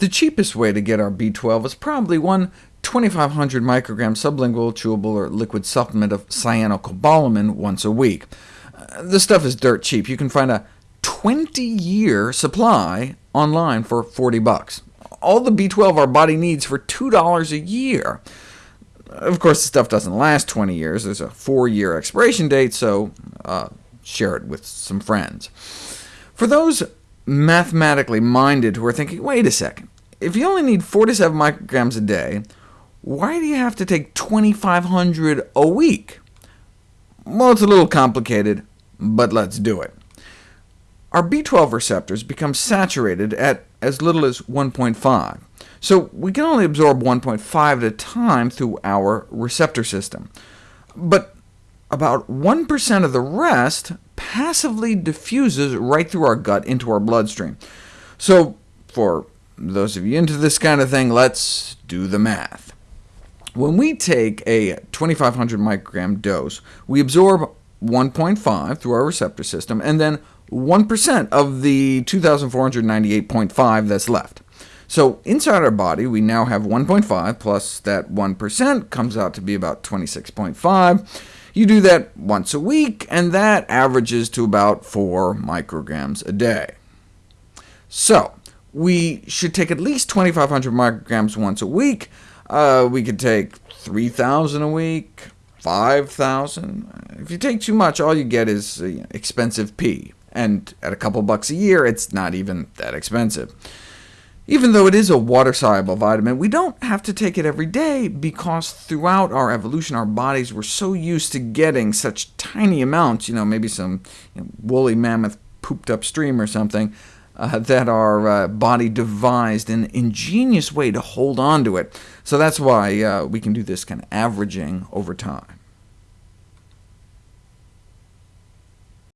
The cheapest way to get our B12 is probably one 2500 microgram sublingual, chewable, or liquid supplement of cyanocobalamin once a week. Uh, this stuff is dirt cheap. You can find a 20-year supply online for 40 bucks. All the B12 our body needs for $2 a year. Of course, the stuff doesn't last 20 years. There's a four-year expiration date, so uh, share it with some friends. For those mathematically minded who are thinking, wait a second, if you only need 4 to 7 micrograms a day, why do you have to take 2,500 a week? Well, it's a little complicated, but let's do it. Our B12 receptors become saturated at as little as 1.5, so we can only absorb 1.5 at a time through our receptor system. But about 1% of the rest passively diffuses right through our gut into our bloodstream. So for those of you into this kind of thing, let's do the math. When we take a 2500 microgram dose, we absorb 1.5 through our receptor system, and then 1% of the 2,498.5 that's left. So inside our body, we now have 1.5 plus that 1% comes out to be about 26.5. You do that once a week, and that averages to about 4 micrograms a day. So we should take at least 2,500 micrograms once a week. Uh, we could take 3,000 a week, 5,000. If you take too much, all you get is uh, expensive pee and at a couple bucks a year, it's not even that expensive. Even though it is a water-soluble vitamin, we don't have to take it every day, because throughout our evolution, our bodies were so used to getting such tiny amounts, you know, maybe some you know, woolly mammoth pooped upstream or something, uh, that our uh, body devised an ingenious way to hold on to it. So that's why uh, we can do this kind of averaging over time.